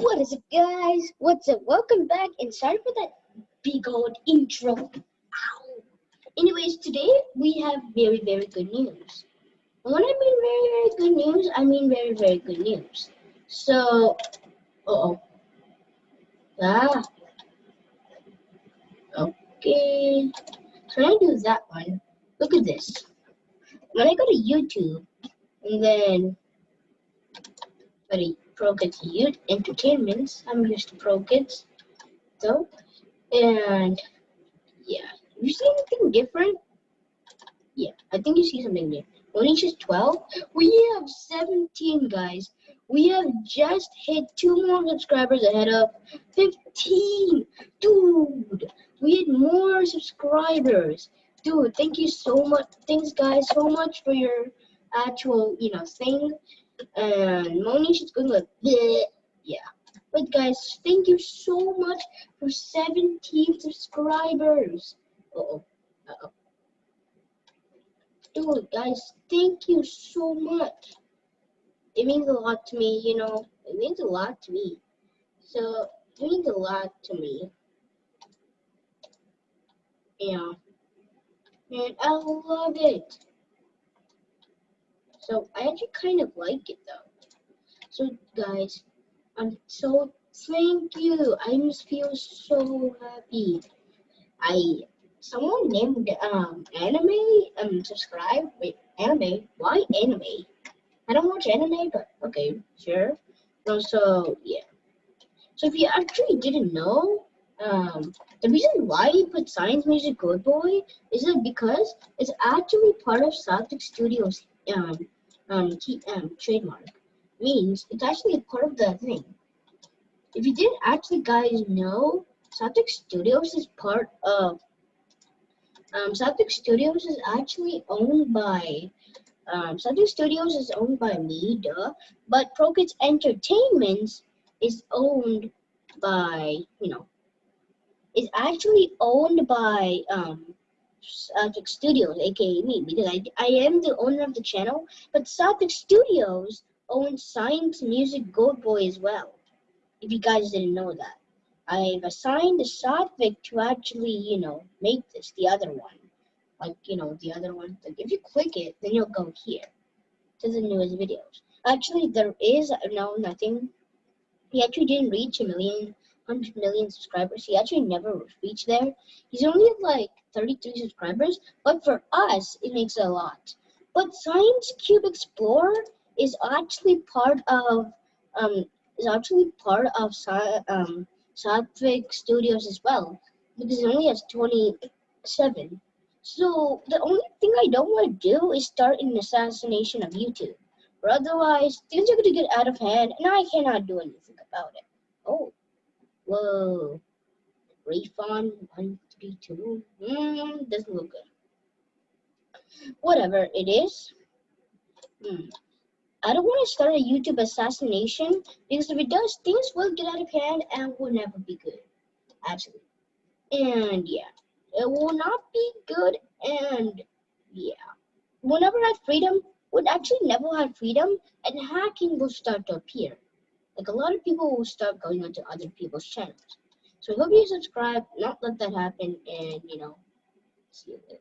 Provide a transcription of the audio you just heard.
What is it, guys? What's up? Welcome back, and sorry for that big old intro. Ow. Anyways, today we have very, very good news. When I mean very, very good news, I mean very, very good news. So, uh oh. Ah. Okay. So I do that one, look at this. When I go to YouTube, and then, buddy, Pro Kids Youth Entertainments. I'm used to Pro Kids, though. And yeah, you see anything different? Yeah, I think you see something new. Only 12. We have 17 guys. We have just hit two more subscribers ahead of 15. Dude, we had more subscribers. Dude, thank you so much. Thanks, guys, so much for your actual, you know, thing and Monish is going like Bleh. yeah. But guys thank you so much for 17 subscribers. Uh oh uh oh dude guys thank you so much. It means a lot to me you know. It means a lot to me. So it means a lot to me. Yeah. And I love it so I actually kind of like it though. So guys, I'm so thank you. I just feel so happy. I someone named um anime um subscribe wait anime why anime I don't watch anime but okay sure so yeah so if you actually didn't know um the reason why he put science music good boy is that because it's actually part of Celtic Studios um um, key, um, trademark means it's actually a part of the thing. If you didn't actually guys know, Celtic Studios is part of um, Celtic Studios is actually owned by um, Celtic Studios is owned by me, duh, but Pro Kids Entertainment is owned by, you know, is actually owned by um, Celtic Studios, aka me, because I, I am the owner of the channel, but Celtic Studios owns Science Music Gold Boy as well, if you guys didn't know that. I've assigned the Satvik to actually, you know, make this, the other one. Like, you know, the other one. Like, if you click it, then you'll go here to the newest videos. Actually, there is no nothing. Um, he actually didn't reach a million 100 million subscribers. He actually never reached there. He's only like 33 subscribers, but for us, it makes a lot. But Science Cube Explorer is actually part of um is actually part of um Satvik Studios as well because it only has 27. So the only thing I don't want to do is start an assassination of YouTube. Or otherwise, things are going to get out of hand and I cannot do anything about it. Oh. Whoa. Refund 132. Mm, doesn't look good. Whatever it is. Hmm. I don't want to start a YouTube assassination because if it does, things will get out of hand and will never be good. Actually. And yeah, it will not be good. And yeah, whenever I have freedom, would actually never have freedom, and hacking will start to appear. Like a lot of people will start going onto other people's channels. So I hope you subscribe, not let that happen, and you know, see you later.